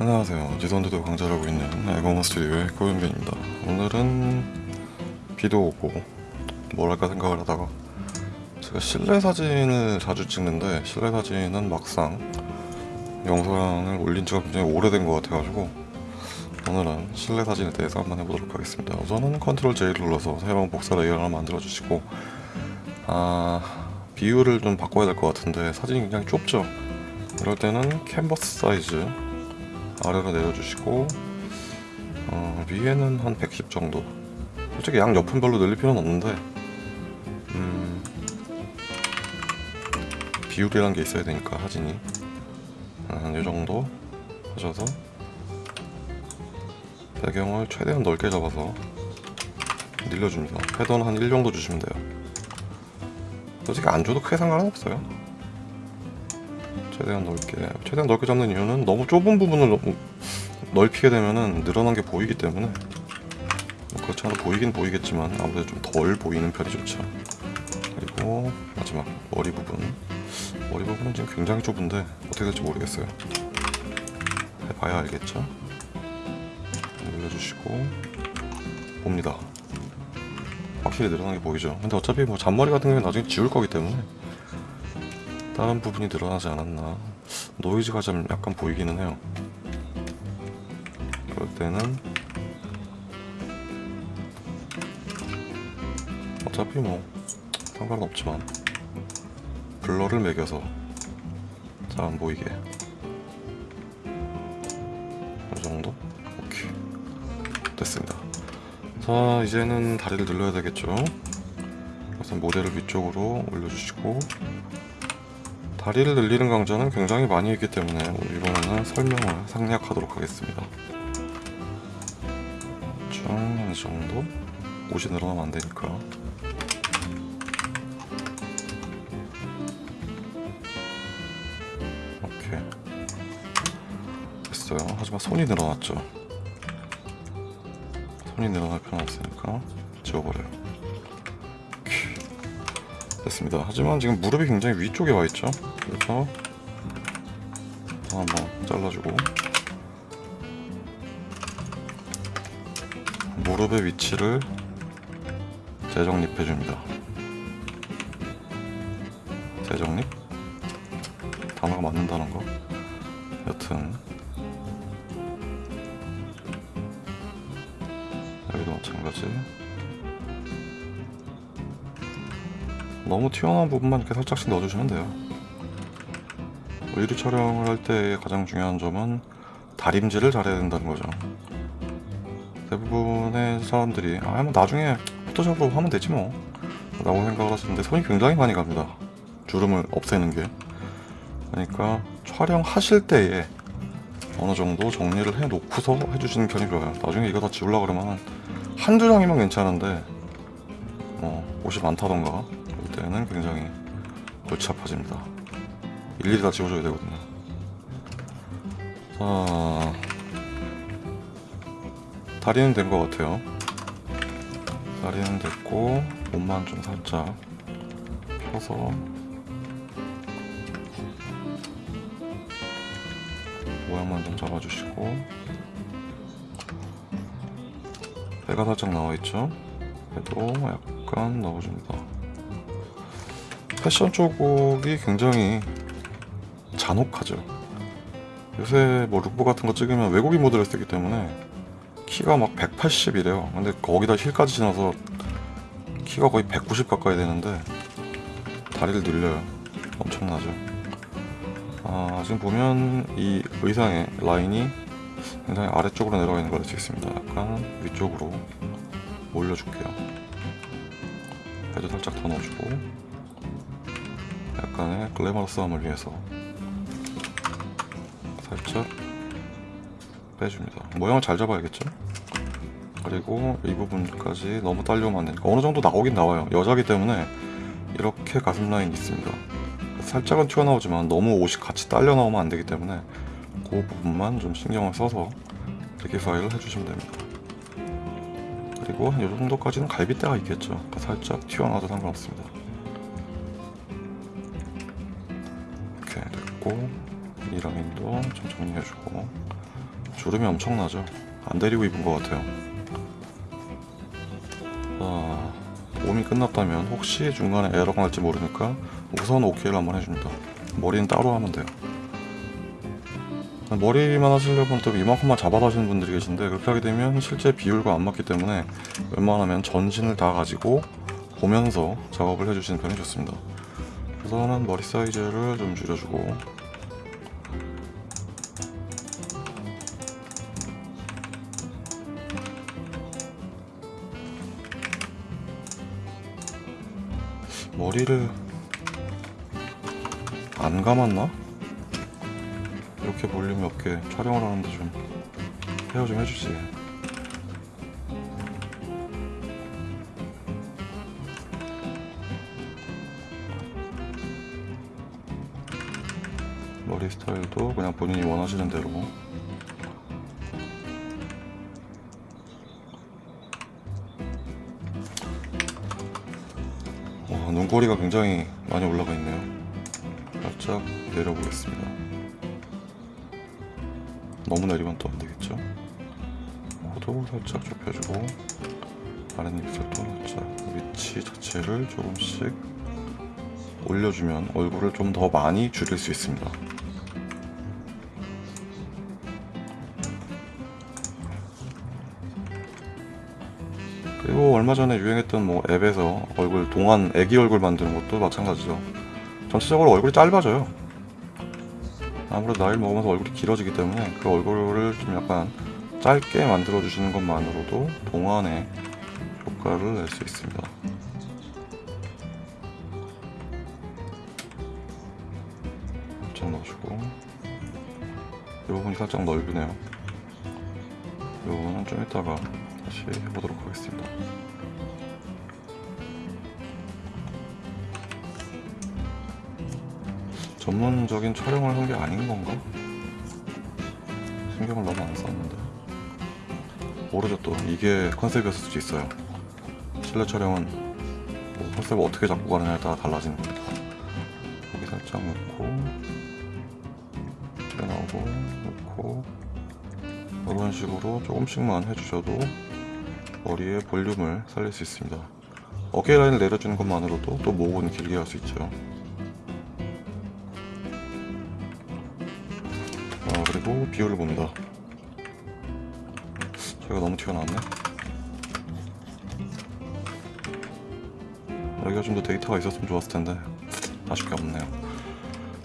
안녕하세요. 지선도도 강좌를 하고 있는 에고모 스튜디오의 고현빈입니다. 오늘은 비도 오고 뭘 할까 생각을 하다가 제가 실내 사진을 자주 찍는데 실내 사진은 막상 영상을 올린 지가 굉장히 오래된 것 같아가지고 오늘은 실내 사진에 대해서 한번 해보도록 하겠습니다. 우선은 control J를 눌러서 새로운 복사 레이어를 하나 만들어 주시고 아 비율을 좀 바꿔야 될 것 같은데 사진이 굉장히 좁죠? 이럴 때는 캔버스 사이즈 아래로 내려주시고 어, 위에는 한 110 정도. 솔직히 양 옆은 별로 늘릴 필요는 없는데 음, 비율이란 게 있어야 되니까 사진이. 한이 정도 하셔서 배경을 최대한 넓게 잡아서 늘려줍니다. 패드는 한1 정도 주시면 돼요. 솔직히 안 줘도 크게 상관은 없어요 최대한 넓게 최대한 넓게 잡는 이유는 너무 좁은 부분을 너무 넓히게 되면은 늘어난 게 보이기 때문에. 뭐 그렇지 않아도 보이긴 보이겠지만 아무래도 좀 덜 보이는 편이 좋죠. 그리고 마지막 머리 부분. 머리 부분은 지금 굉장히 좁은데 어떻게 될지 모르겠어요. 해봐야 알겠죠? 늘려주시고 봅니다. 확실히 늘어난 게 보이죠? 근데 어차피 뭐 잔머리 같은 경우는 나중에 지울 거기 때문에 다른 부분이 늘어나지 않았나. 노이즈가 좀 약간 보이기는 해요. 그럴 때는 어차피 뭐 상관은 없지만 블러를 매겨서 잘 안 보이게. 이 정도? 오케이. 됐습니다. 자 이제는 다리를 늘려야 되겠죠? 우선 모델을 위쪽으로 올려주시고 다리를 늘리는 강좌는 굉장히 많이 했기 때문에 이번에는 설명을 상략하도록 하겠습니다. 쭉이 정도? 옷이 늘어나면 안 되니까. 오케이. 됐어요. 하지만 손이 늘어났죠. 손이 늘어날 필요는 없으니까 지워버려요. 됐습니다. 하지만 지금 무릎이 굉장히 위쪽에 와 있죠? 그래서 한번 잘라주고. 무릎의 위치를 재정립해 줍니다. 재정립? 단어가 맞는다는 거? 여튼. 여기도 마찬가지 너무 튀어나온 부분만 이렇게 살짝씩 넣어주시면 돼요. 의류 촬영을 할 때 가장 중요한 점은 다림질을 잘해야 된다는 거죠. 대부분의 사람들이 아 뭐 나중에 포토샵으로 하면 되지 뭐. 라고 생각을 하시는데 손이 굉장히 많이 갑니다. 주름을 없애는 게. 그러니까 촬영하실 때에 어느 정도 정리를 해 놓고서 해주시는 편이 좋아요. 나중에 이거 다 지우려고 그러면 한두 장이면 괜찮은데 뭐 옷이 많다던가 때는 굉장히 골치 아파집니다. 일일이 다 지워줘야 되거든요. 자 다리는 된 것 같아요. 다리는 됐고 몸만 좀 살짝 펴서. 모양만 좀 잡아주시고. 배가 살짝 나와있죠? 배도 약간 넣어줍니다 패션 쪽이 굉장히 잔혹하죠. 요새 뭐 룩북 같은 거 찍으면 외국인 모델을 쓰기 때문에 키가 막 180이래요. 근데 거기다 힐까지 신어서 키가 거의 190 가까이 되는데 다리를 늘려요. 엄청나죠. 아, 지금 보면 이 의상의 라인이 굉장히 아래쪽으로 내려가 있는 걸 알 수 있습니다. 약간 위쪽으로 올려줄게요. 헤드 살짝 더 넣어주고 약간의 글래머러스함을 위해서 살짝 빼줍니다. 모양을 잘 잡아야겠죠? 그리고 이 부분까지 너무 딸려오면 안되니까 어느 정도 나오긴 나와요. 여자기 때문에 이렇게 가슴 라인이 있습니다. 살짝은 튀어나오지만 너무 옷이 같이 딸려 나오면 안되기 때문에 그 부분만 좀 신경을 써서 리기파이를 해주시면 됩니다. 그리고 한이 정도까지는 갈비대가 있겠죠. 살짝 튀어나와도 상관없습니다 됐고 이 라인도 좀 정리해주고. 주름이 엄청나죠. 안 데리고 입은 것 같아요. 자 봄이 끝났다면 혹시 중간에 에러가 날지 모르니까 우선 오케이를 한번 해줍니다. 머리는 따로 하면 돼요. 머리만 하시려면 또 이만큼만 잡아서 하시는 분들이 계신데 그렇게 하게 되면 실제 비율과 안 맞기 때문에 웬만하면 전신을 다 가지고 보면서 작업을 해주시는 편이 좋습니다 우선은 머리 사이즈를 좀 줄여주고 머리를 안 감았나? 이렇게 볼륨이 없게 촬영을 하는데 좀 헤어 좀 해주지 본인이 원하시는 대로. 와, 눈꼬리가 굉장히 많이 올라가 있네요. 살짝 내려보겠습니다. 너무 내리면 또 안되겠죠? 코도 살짝 좁혀주고 아랫입술도 살짝 위치 자체를 조금씩 올려주면 얼굴을 좀 더 많이 줄일 수 있습니다 그리고 얼마 전에 유행했던 뭐 앱에서 얼굴 동안 애기 얼굴 만드는 것도 마찬가지죠. 전체적으로 얼굴이 짧아져요. 아무래도 나이를 먹으면서 얼굴이 길어지기 때문에 그 얼굴을 좀 약간 짧게 만들어 주시는 것만으로도 동안의 효과를 낼 수 있습니다. 살짝 넣어주고. 이 부분이 살짝 넓으네요. 이 부분은 좀 이따가 다시 해보도록 전문적인 촬영을 한 게 아닌 건가? 신경을 너무 안 썼는데. 모르죠 또. 이게 컨셉이었을 수도 있어요. 실내 촬영은 뭐 컨셉을 어떻게 잡고 가느냐에 따라 달라지는 겁니다 여기 살짝 넣고 튀어나오고 넣고 이런 식으로 조금씩만 해주셔도 머리의 볼륨을 살릴 수 있습니다. 어깨 라인을 내려주는 것만으로도 또 목은 길게 할 수 있죠. 아 그리고 비율을 봅니다. 저희가 너무 튀어나왔네. 여기가 좀 더 데이터가 있었으면 좋았을 텐데 아쉽게 없네요.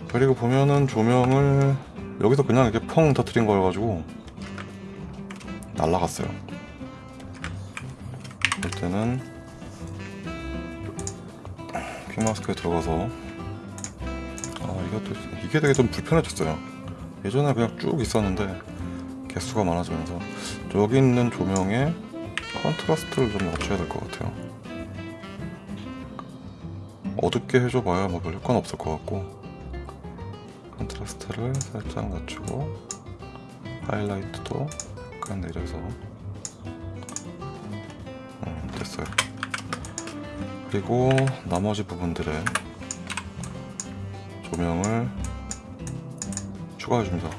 그리고 보면은 조명을 여기서 그냥 이렇게 펑 터트린 거여가지고 날라갔어요. 볼 때는 퀵마스크에 들어가서 아 이것도 이게 되게 좀 불편해졌어요. 예전에 그냥 쭉 있었는데 개수가 많아지면서 여기 있는 조명에 contrast를 좀 낮춰야 될 것 같아요. 어둡게 해줘봐야 뭐 별 효과는 없을 것 같고 contrast를 살짝 낮추고 하이라이트도 약간 내려서 음, 됐어요. 그리고 나머지 부분들에 조명을 추가해줍니다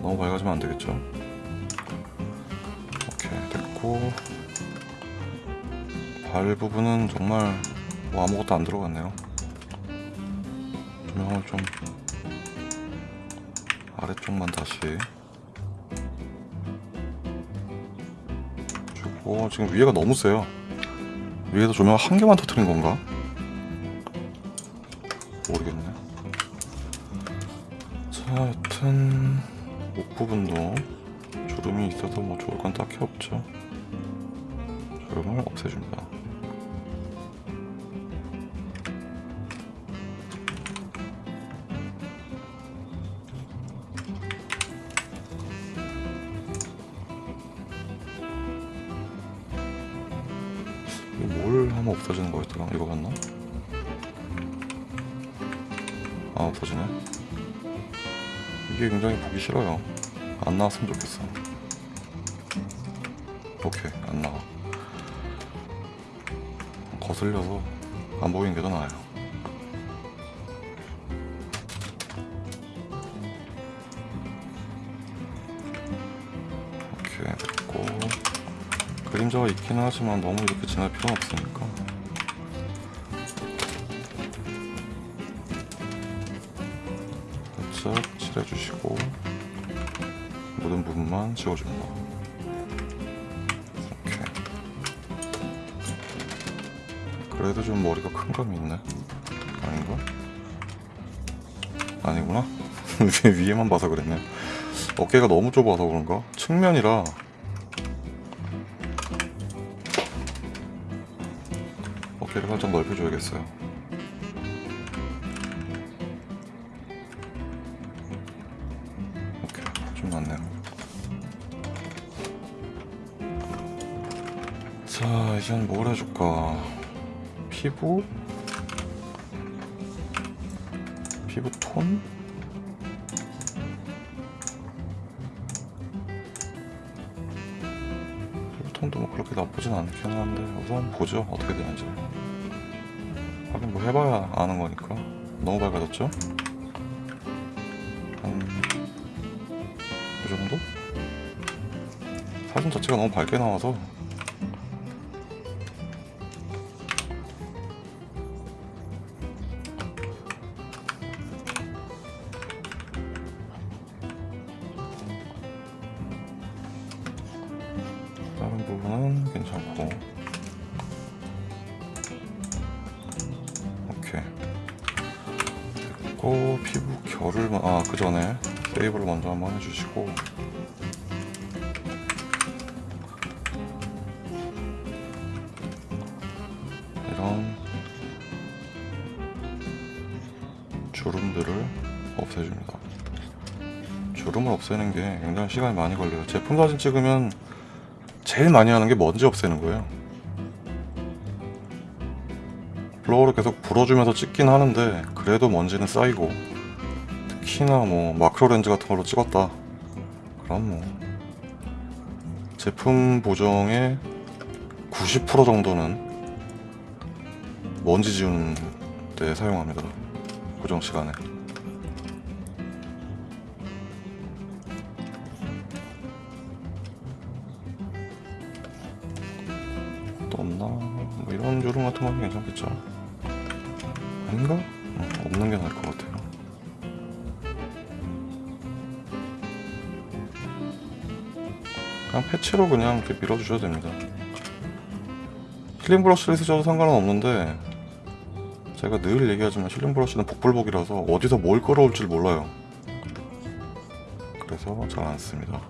너무 밝아지면 안되겠죠? 오케이 됐고. 발 부분은 정말 뭐 아무것도 안 들어갔네요. 조명을 좀 아래쪽만 다시. 주고 지금 위에가 너무 세요. 위에서 조명 한 개만 터트린 건가? 모르겠네. 자 여튼 목 부분도 주름이 있어서 뭐 좋을 건 딱히 없죠. 주름을 없애줍니다 이게 굉장히 보기 싫어요. 안 나왔으면 좋겠어. 오케이 안 나와. 거슬려서 안 보이는 게 더 나아요. 오케이 됐고. 그림자가 있긴 하지만 너무 이렇게 진할 필요는 없으니까. 살 짝 칠해 주시고 모든 부분만 지워줍니다. 오케이. 그래도 좀 머리가 큰 감이 있네. 아닌가? 아니구나. 위에만 봐서 그랬네. 어깨가 너무 좁아서 그런가? 측면이라 어깨를 살짝 넓혀줘야겠어요. 자, 이젠 뭘 해줄까? 피부? 피부 톤? 피부 톤도 뭐 그렇게 나쁘진 않긴 한데 우선 보죠 어떻게 되는지 하긴 뭐 해봐야 아는 거니까 너무 밝아졌죠? 한... 이 정도? 사진 자체가 너무 밝게 나와서 이런 주름들을 없애줍니다 주름을 없애는 게 굉장히 시간이 많이 걸려요 제품 사진 찍으면 제일 많이 하는 게 먼지 없애는 거예요. 블로어를 계속 불어주면서 찍긴 하는데 그래도 먼지는 쌓이고 특히나 뭐 마크로 렌즈 같은 걸로 찍었다. 그럼 뭐 제품 보정의 90% 정도는 먼지 지우는 데 사용합니다. 보정 시간에. 또 없나? 뭐 이런 주름 같은 건 괜찮겠죠? 아닌가? 응, 없는 게 나을 것 같아 그냥 패치로 그냥 이렇게 밀어주셔도 됩니다. 힐링 브러쉬를 쓰셔도 상관은 없는데 제가 늘 얘기하지만 힐링 브러쉬는 복불복이라서 어디서 뭘 끌어올지 몰라요. 그래서 잘 안 씁니다.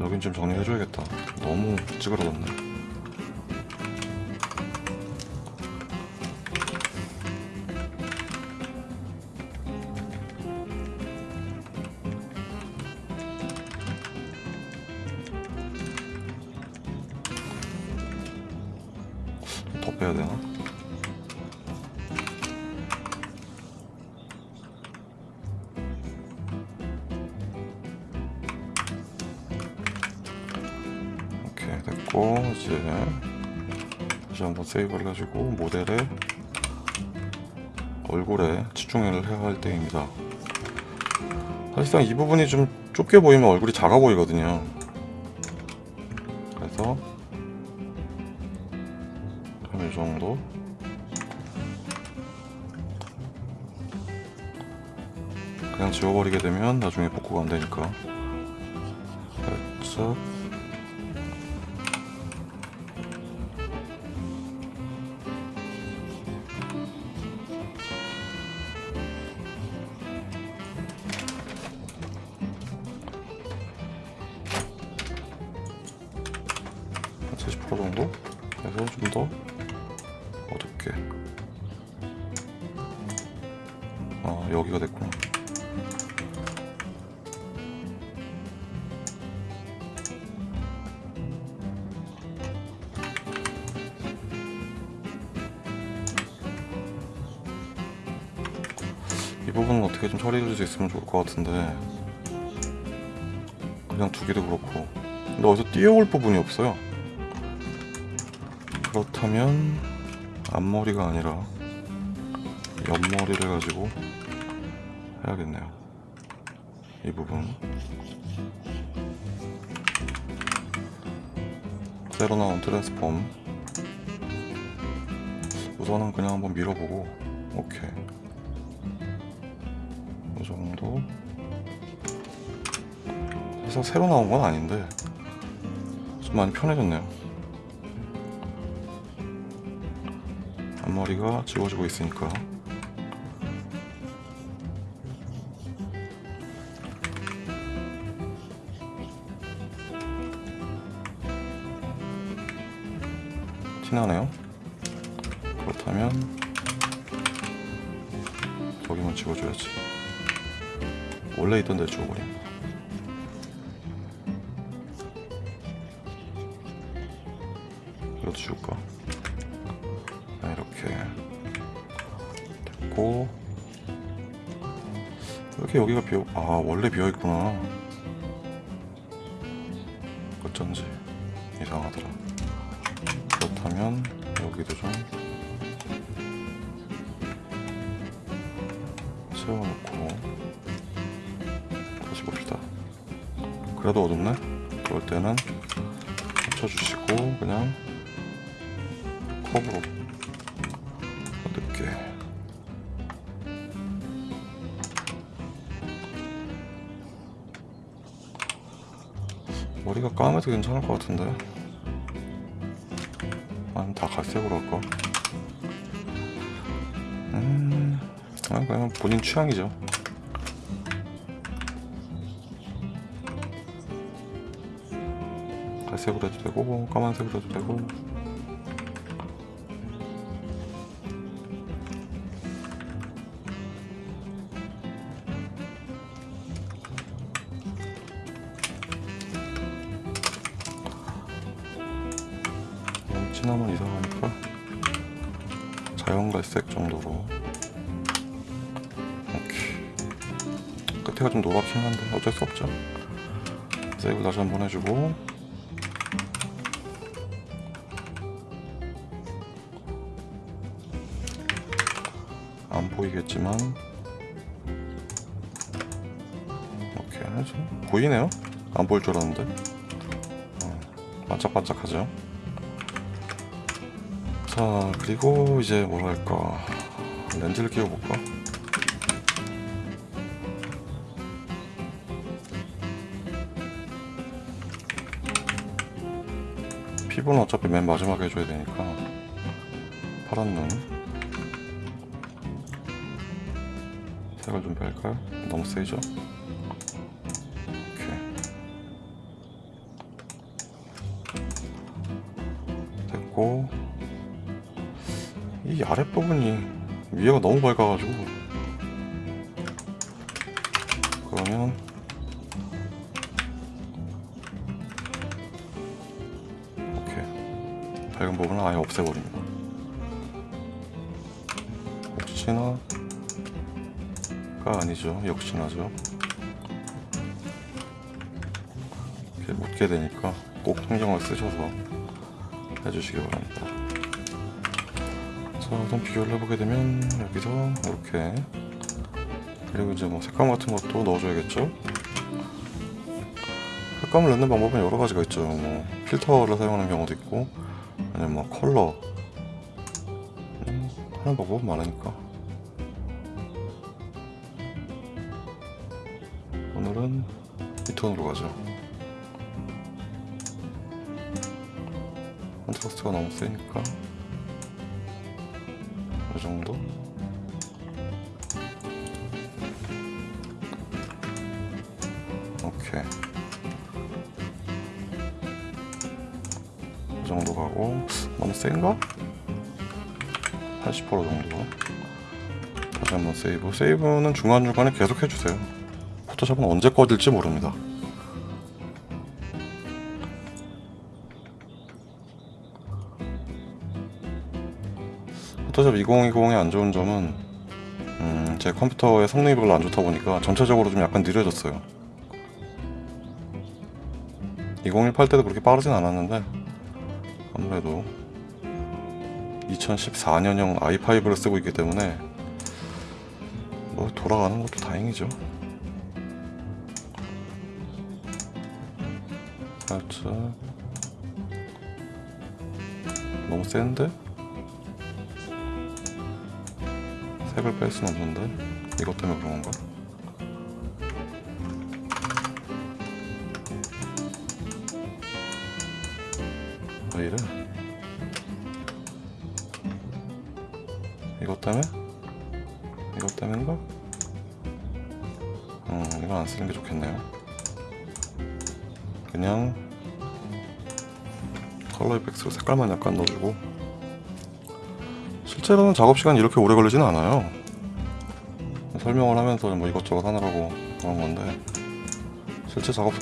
여긴 좀 정리해줘야겠다. 너무 찌그러졌네. 됐고 이제 다시 한번 세이브를 해주고 모델의 얼굴에 집중을 해야 할 때입니다. 사실상 이 부분이 좀 좁게 보이면 얼굴이 작아 보이거든요. 그래서 한 이 정도. 그냥 지워버리게 되면 나중에 복구가 안 되니까. 살짝 어둡게. 아 여기가 됐구나. 이 부분은 어떻게 좀 처리해 줄 수 있으면 좋을 것 같은데. 그냥 두기도 그렇고. 근데 어디서 뛰어올 부분이 없어요. 그렇다면 앞머리가 아니라 옆머리를 가지고 해야겠네요. 이 부분. 새로 나온 트랜스폼. 우선은 그냥 한번 밀어보고 오케이. 이 정도. 그래서 새로 나온 건 아닌데 좀 많이 편해졌네요 앞머리가 지워지고 있으니까. 티나네요? 그렇다면 저기만 지워줘야지. 원래 있던 데 지워버립 왜 이렇게 여기가 비어 아 원래 비어있구나. 어쩐지 이상하더라. 그렇다면 여기도 좀 채워놓고 다시 봅시다. 그래도 어둡네? 그럴 때는 합쳐주시고 그냥 컵으로 늦게 머리가 까매도 괜찮을 것 같은데 아니면 다 갈색으로 할까? 음, 아, 그냥 본인 취향이죠. 갈색으로 해도 되고, 까만색으로 해도 되고. 자연갈색 정도로. 오케이. 끝에가 좀 노랗긴 한데 어쩔 수 없죠. 세이브 다시 한번 해주고. 안 보이겠지만. 이렇게 해서 보이네요? 안 보일 줄 알았는데. 어, 반짝반짝하죠 자 그리고 이제 뭐랄까? 렌즈를 끼워볼까? 피부는 어차피 맨 마지막에 해줘야 되니까. 파란 눈. 색을 좀 뺄까요? 너무 세죠? 오케이. 됐고 이 아랫부분이 위에가 너무 밝아가지고. 그러면 오케이 밝은 부분은 아예 없애버립니다. 혹시나 가 아니죠. 역시나죠. 이렇게 묻게 되니까 꼭 신경을 쓰셔서 해주시기 바랍니다 자, 우선 비교를 해보게 되면 여기서 이렇게 그리고 이제 뭐 색감 같은 것도 넣어줘야겠죠. 색감을 넣는 방법은 여러 가지가 있죠. 뭐 필터를 사용하는 경우도 있고, 아니면 뭐 컬러 음, 하는 방법은 많으니까. 오늘은 이 톤으로 가죠. 컨트라스트가 너무 세니까. 이 정도? 오케이. 이 정도 가고 너무 센가? 80% 정도. 다시 한번 세이브. 세이브는 중간중간에 계속 해주세요. 포토샵은 언제 꺼질지 모릅니다 포토샵 2020의 안 좋은 점은 음, 제 컴퓨터의 성능이 별로 안 좋다 보니까 전체적으로 좀 약간 느려졌어요. 2018 때도 그렇게 빠르진 않았는데 아무래도 2014년형 i5를 쓰고 있기 때문에 뭐 돌아가는 것도 다행이죠. 살짝 너무 센데? 색을 뺄순 없는데 이것 때문에 그런 건가? 왜 이래? 이것 때문에? 이것 때문인가? 음, 이건 안 쓰는 게 좋겠네요. 그냥 컬러 이펙트로 색깔만 약간 넣어주고 실제로는 작업 시간이 이렇게 오래 걸리지는 않아요. 설명을 하면서 뭐 이것저것 하느라고 그런 건데 실제 작업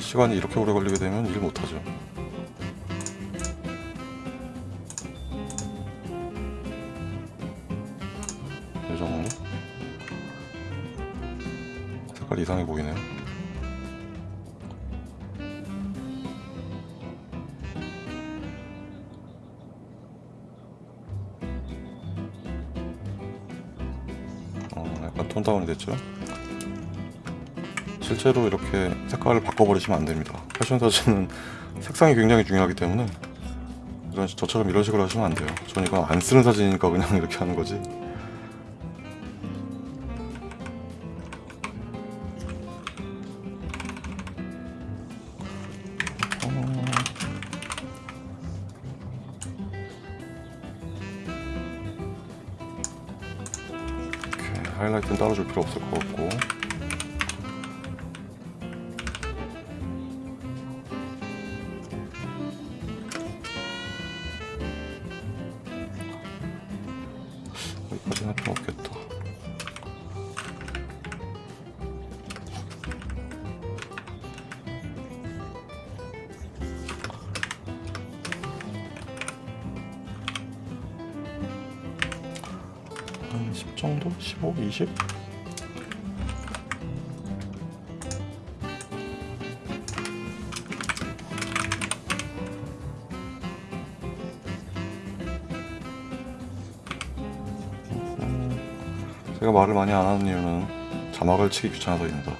시간이 이렇게 오래 걸리게 되면 일 못하죠. 이 정도? 색깔 이상해 보이네요. 4원이 됐죠. 실제로 이렇게 색깔을 바꿔버리시면 안됩니다. 패션 사진은 색상이 굉장히 중요하기 때문에 저처럼 이런 식으로 하시면 안 돼요. 저는 이건 안 쓰는 사진이니까 그냥 이렇게 하는 거지. 할 필요 없겠다 한 10 정도? 15? 20? 제가 말을 많이 안 하는 이유는 자막을 치기 귀찮아서입니다.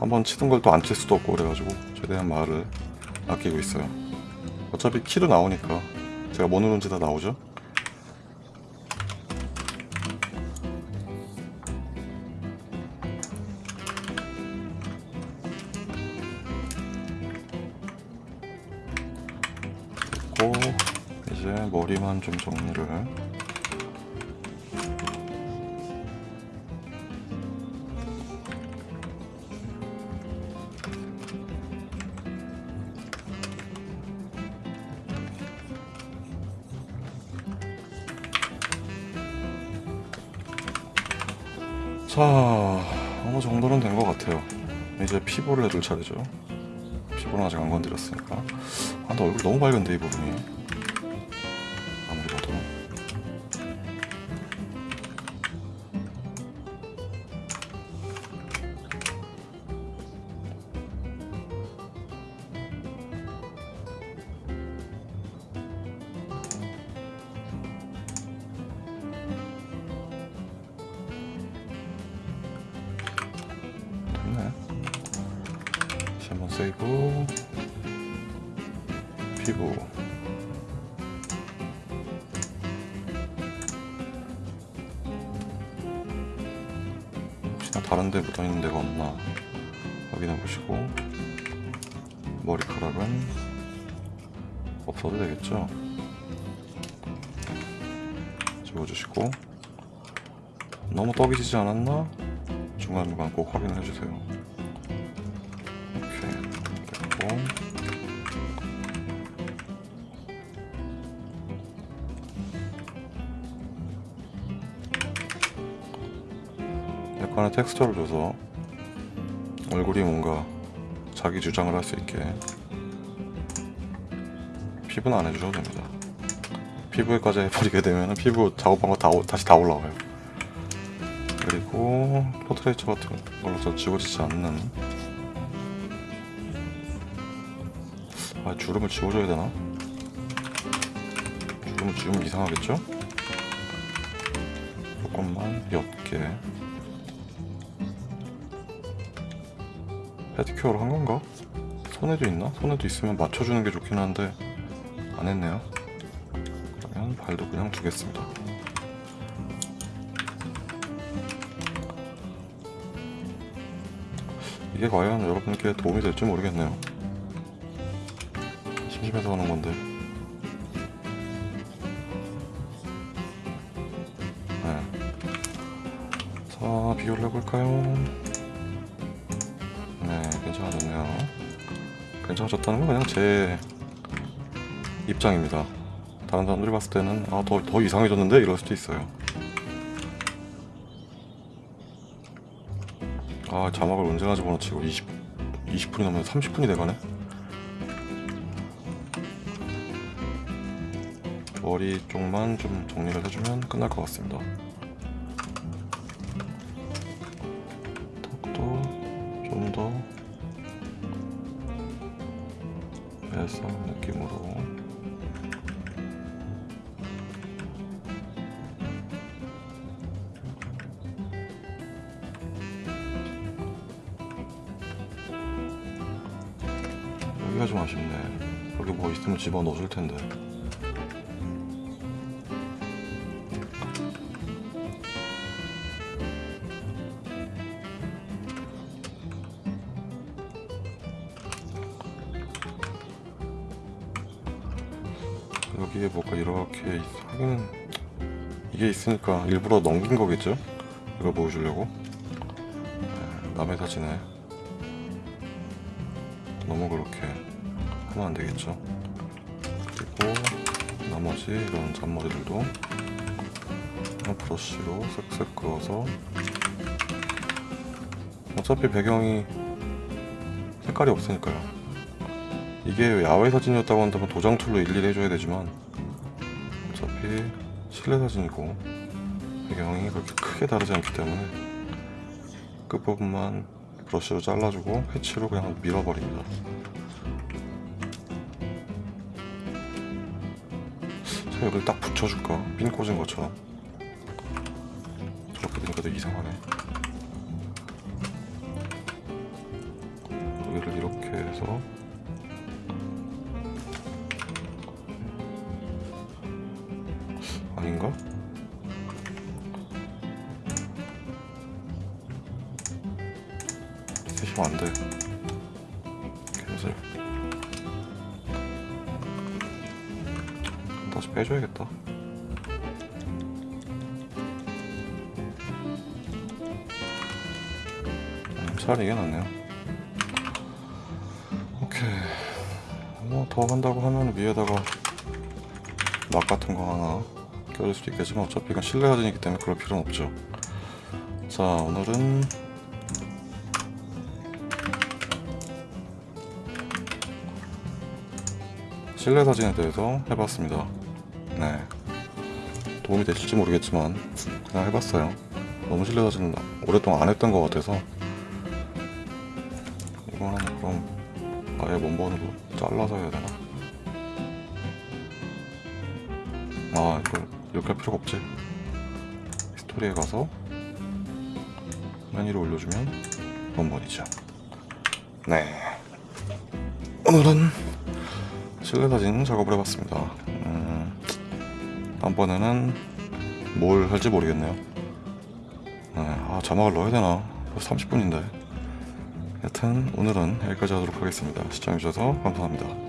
한번 치던 걸 또 안 칠 수도 없고 그래가지고 최대한 말을 아끼고 있어요. 어차피 키로 나오니까 제가 뭐 누른지 다 나오죠? 이제 머리만 좀 정리를 이제 피부를 해줄 차례죠 피부는 아직 안 건드렸으니까. 아 근데 얼굴 너무 밝은데 이 부분이 세이브 피부 혹시나 다른 데 묻어있는 데가 없나 확인해 보시고 머리카락은 없어도 되겠죠? 지워주시고. 너무 떡이 지지 않았나? 중간중간 꼭 확인을 해주세요 약간의 텍스처를 줘서 얼굴이 뭔가 자기 주장을 할 수 있게 피부는 안 해주셔도 됩니다 피부에까지 해버리게 되면 피부 작업한 거 다, 다시 다 올라와요 그리고 포트레이처 같은 걸로 저 지워지지 않는 아 주름을 지워줘야 되나? 주름을 지우면 이상하겠죠? 조금만 옅게 페디큐어를 한 건가? 손에도 있나? 손에도 있으면 맞춰주는 게 좋긴 한데 안 했네요 그러면 발도 그냥 두겠습니다 이게 과연 여러분께 도움이 될지 모르겠네요 심심해서 하는 건데 네. 자 비교를 해볼까요? 네 괜찮아졌네요. 괜찮아졌다는 건 그냥 제 입장입니다. 다른 사람들이 봤을 때는 아더 더 이상해졌는데? 이럴 수도 있어요. 아 자막을 언제나 집어넣치고 20, 20분이 넘으면 30분이 돼가네? 머리 쪽만 좀 정리를 해주면 끝날 것 같습니다 뭐 있으면 집어 넣어줄 텐데. 여기에 뭐가 이렇게 있- 하기는 이게 있으니까 일부러 넘긴 거겠죠? 이걸 보여주려고? 네, 남의 사진에. 너무 그렇게 하면 안 되겠죠 나머지 이런 잔머리들도. 브러쉬로 쓱쓱 그어서. 어차피 배경이 색깔이 없으니까요. 이게 야외 사진이었다고 한다면 도장 툴로 일일이 해줘야 되지만 어차피 실내 사진이고 배경이 그렇게 크게 다르지 않기 때문에 끝부분만 브러쉬로 잘라주고 패치로 그냥 밀어버립니다 자 여기를 딱 붙여줄까? 핀 꽂은 것처럼 저렇게 되니까 되게 이상하네 여기를 이렇게 해서 차라리 이게 낫네요. 오케이. 뭐 더 한다고 하면 위에다가 막 같은 거 하나 껴줄 수도 있겠지만 어차피 이건 실내 사진이기 때문에 그럴 필요는 없죠. 자 오늘은 실내 사진에 대해서 해봤습니다. 네. 도움이 되실지 모르겠지만 그냥 해봤어요. 너무 실내 사진은 오랫동안 안 했던 것 같아서 이거는 그럼 아예 원본으로 잘라서 해야 되나? 아 이걸 이렇게 할 필요가 없지. 스토리에 가서 메뉴를 올려주면 원본이죠. 네. 오늘은 실내 사진 작업을 해봤습니다. 음, 다음번에는 뭘 할지 모르겠네요. 네, 아, 자막을 넣어야 되나? 벌써 30분인데. 여튼 오늘은 여기까지 하도록 하겠습니다. 시청해주셔서 감사합니다.